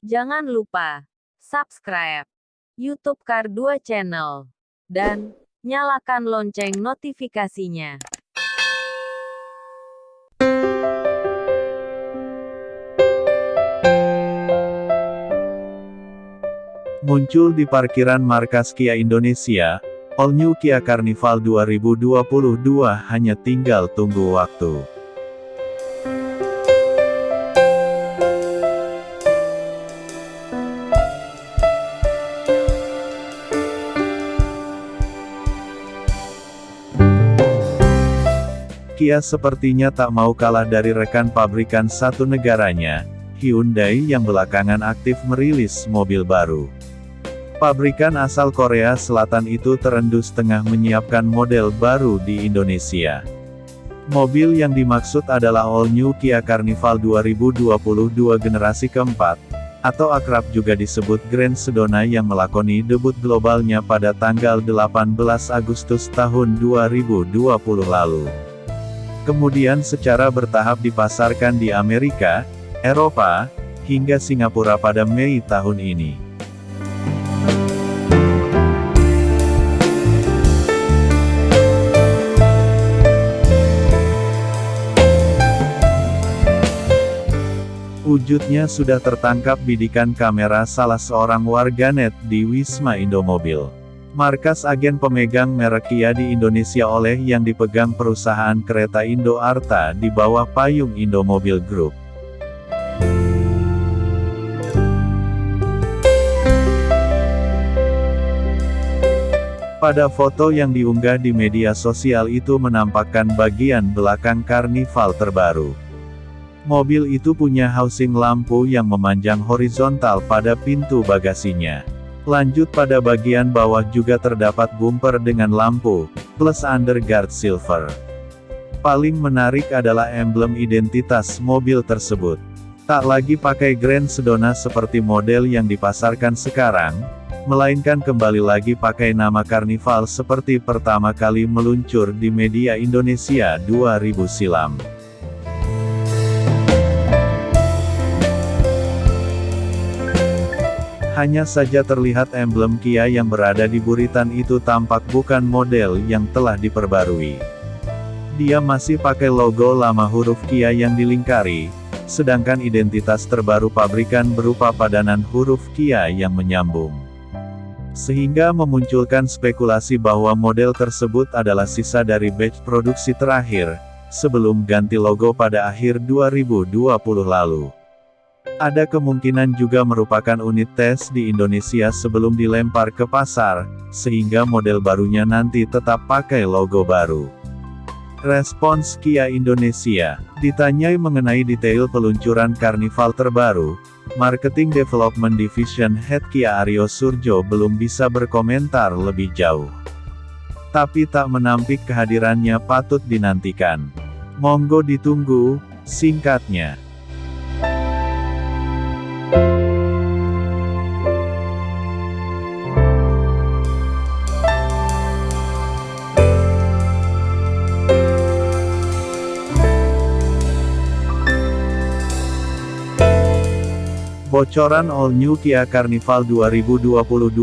Jangan lupa subscribe YouTube Kar 2 Channel dan nyalakan lonceng notifikasinya. Muncul di parkiran markas Kia Indonesia, All New Kia Carnival 2022 hanya tinggal tunggu waktu. Kia sepertinya tak mau kalah dari rekan pabrikan satu negaranya, Hyundai yang belakangan aktif merilis mobil baru. Pabrikan asal Korea Selatan itu terendus tengah menyiapkan model baru di Indonesia. Mobil yang dimaksud adalah All New Kia Carnival 2022 generasi keempat, atau akrab juga disebut Grand Sedona yang melakoni debut globalnya pada tanggal 18 Agustus tahun 2020 lalu. Kemudian secara bertahap dipasarkan di Amerika, Eropa, hingga Singapura pada Mei tahun ini. Wujudnya sudah tertangkap bidikan kamera salah seorang warganet di Wisma Indomobil. Markas agen pemegang merek Kia di Indonesia oleh yang dipegang perusahaan kereta Indo Arta di bawah payung Indomobil Group. Pada foto yang diunggah di media sosial itu menampakkan bagian belakang karnival terbaru. Mobil itu punya housing lampu yang memanjang horizontal pada pintu bagasinya. Lanjut pada bagian bawah juga terdapat bumper dengan lampu, plus underguard silver. Paling menarik adalah emblem identitas mobil tersebut. Tak lagi pakai Grand Sedona seperti model yang dipasarkan sekarang, melainkan kembali lagi pakai nama Carnival seperti pertama kali meluncur di media Indonesia 2000 silam. Hanya saja terlihat emblem Kia yang berada di buritan itu tampak bukan model yang telah diperbarui. Dia masih pakai logo lama huruf Kia yang dilingkari, sedangkan identitas terbaru pabrikan berupa padanan huruf Kia yang menyambung. Sehingga memunculkan spekulasi bahwa model tersebut adalah sisa dari batch produksi terakhir, sebelum ganti logo pada akhir 2020 lalu. Ada kemungkinan juga merupakan unit tes di Indonesia sebelum dilempar ke pasar, sehingga model barunya nanti tetap pakai logo baru. Respons Kia Indonesia, ditanyai mengenai detail peluncuran Carnival terbaru, Marketing Development Division Head Kia Aryo Surjo belum bisa berkomentar lebih jauh. Tapi tak menampik kehadirannya patut dinantikan. Monggo ditunggu, singkatnya. Bocoran All New Kia Carnival 2022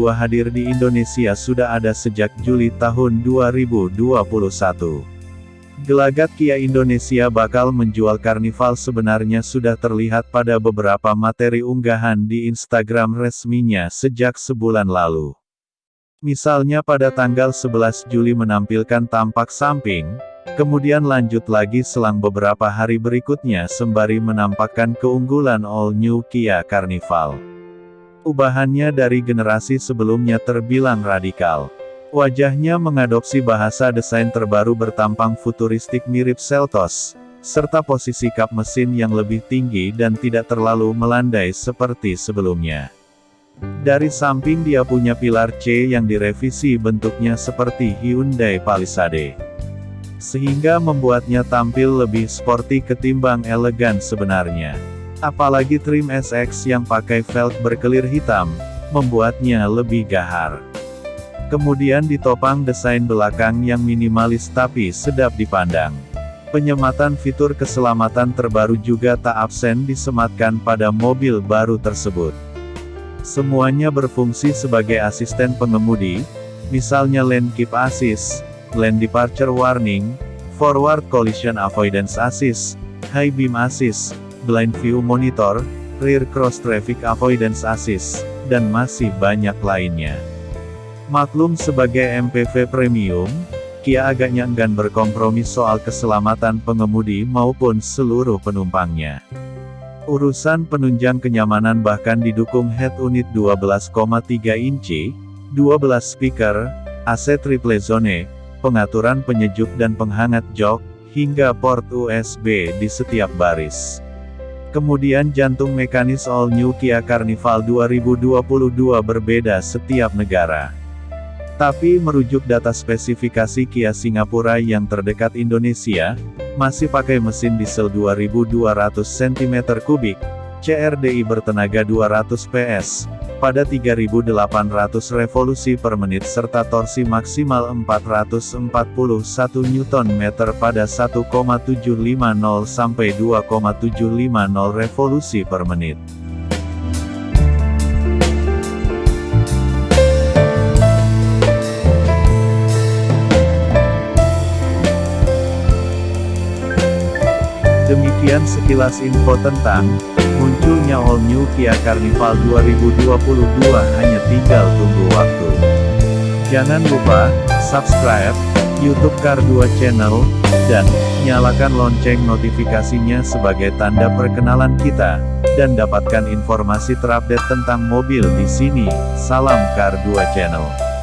hadir di Indonesia sudah ada sejak Juli tahun 2021. Gelagat Kia Indonesia bakal menjual Carnival sebenarnya sudah terlihat pada beberapa materi unggahan di Instagram resminya sejak sebulan lalu. Misalnya pada tanggal 11 Juli menampilkan tampak samping, Kemudian lanjut lagi selang beberapa hari berikutnya sembari menampakkan keunggulan All New Kia Carnival. Ubahannya dari generasi sebelumnya terbilang radikal. Wajahnya mengadopsi bahasa desain terbaru bertampang futuristik mirip Seltos, serta posisi kap mesin yang lebih tinggi dan tidak terlalu melandai seperti sebelumnya. Dari samping dia punya pilar C yang direvisi bentuknya seperti Hyundai Palisade sehingga membuatnya tampil lebih sporty ketimbang elegan sebenarnya. Apalagi trim SX yang pakai velg berkelir hitam, membuatnya lebih gahar. Kemudian ditopang desain belakang yang minimalis tapi sedap dipandang. Penyematan fitur keselamatan terbaru juga tak absen disematkan pada mobil baru tersebut. Semuanya berfungsi sebagai asisten pengemudi, misalnya lane keep assist, lane departure warning, forward collision avoidance assist, high beam assist, blind view monitor, rear cross traffic avoidance assist, dan masih banyak lainnya. Maklum sebagai MPV premium, Kia agaknya enggan berkompromi soal keselamatan pengemudi maupun seluruh penumpangnya. Urusan penunjang kenyamanan bahkan didukung head unit 12,3 inci, 12 speaker, AC triple zone, pengaturan penyejuk dan penghangat jok, hingga port USB di setiap baris. Kemudian jantung mekanis All New Kia Carnival 2022 berbeda setiap negara. Tapi merujuk data spesifikasi Kia Singapura yang terdekat Indonesia, masih pakai mesin diesel 2200 cm3, CRDI bertenaga 200 PS, pada 3800 revolusi per menit serta torsi maksimal 441 Nm pada 1,750 sampai 2,750 revolusi per menit. Demikian sekilas info tentang munculnya All New Kia Carnival 2022 hanya tinggal tunggu waktu. Jangan lupa subscribe YouTube Car 2 Channel dan nyalakan lonceng notifikasinya sebagai tanda perkenalan kita dan dapatkan informasi terupdate tentang mobil di sini. Salam Car 2 Channel.